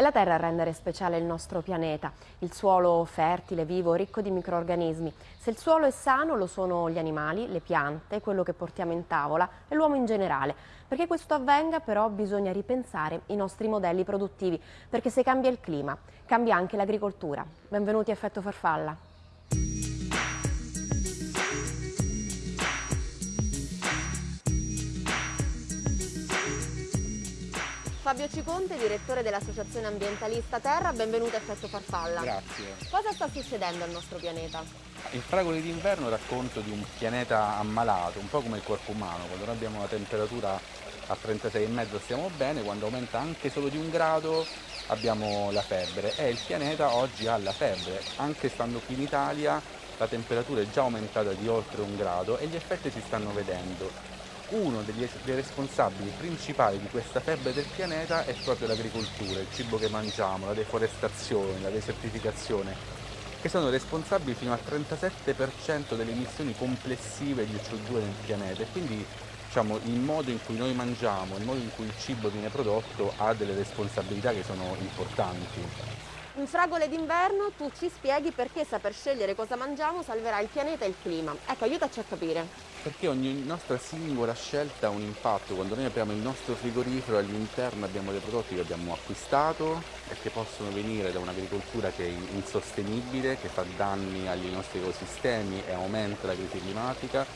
È la terra a rendere speciale il nostro pianeta, il suolo fertile, vivo, ricco di microorganismi. Se il suolo è sano lo sono gli animali, le piante, quello che portiamo in tavola e l'uomo in generale. Perché questo avvenga però bisogna ripensare i nostri modelli produttivi, perché se cambia il clima, cambia anche l'agricoltura. Benvenuti a Effetto Farfalla. Fabio Ciconte, direttore dell'Associazione Ambientalista Terra, benvenuto a Effetto Farfalla. Grazie. Cosa sta succedendo al nostro pianeta? Il Fragole d'inverno racconto di un pianeta ammalato, un po' come il corpo umano, quando noi abbiamo una temperatura a 36,5 stiamo bene, quando aumenta anche solo di un grado abbiamo la febbre e il pianeta oggi ha la febbre, anche stando qui in Italia la temperatura è già aumentata di oltre un grado e gli effetti si stanno vedendo uno degli, dei responsabili principali di questa febbre del pianeta è proprio l'agricoltura, il cibo che mangiamo, la deforestazione, la desertificazione, che sono responsabili fino al 37% delle emissioni complessive di CO2 nel pianeta e quindi diciamo, il modo in cui noi mangiamo, il modo in cui il cibo viene prodotto ha delle responsabilità che sono importanti. In fragole d'inverno tu ci spieghi perché saper scegliere cosa mangiamo salverà il pianeta e il clima. Ecco, aiutaci a capire. Perché ogni nostra singola scelta ha un impatto. Quando noi apriamo il nostro frigorifero all'interno abbiamo dei prodotti che abbiamo acquistato e che possono venire da un'agricoltura che è insostenibile, che fa danni agli nostri ecosistemi e aumenta la crisi climatica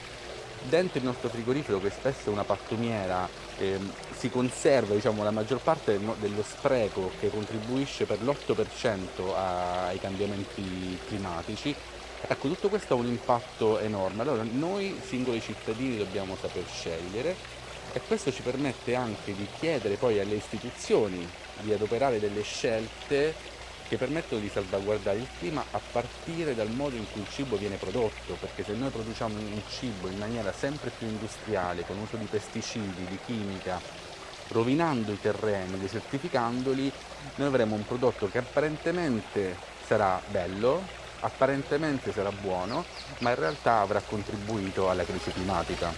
dentro il nostro frigorifero che spesso è una pattumiera eh, si conserva diciamo, la maggior parte dello spreco che contribuisce per l'8% ai cambiamenti climatici. Ecco tutto questo ha un impatto enorme. Allora noi singoli cittadini dobbiamo saper scegliere e questo ci permette anche di chiedere poi alle istituzioni di adoperare delle scelte che permettono di salvaguardare il clima a partire dal modo in cui il cibo viene prodotto, perché se noi produciamo un cibo in maniera sempre più industriale, con uso di pesticidi, di chimica, rovinando i terreni, desertificandoli, noi avremo un prodotto che apparentemente sarà bello, apparentemente sarà buono, ma in realtà avrà contribuito alla crisi climatica.